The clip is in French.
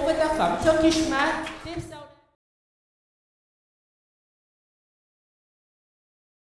over the farm. Turkish man.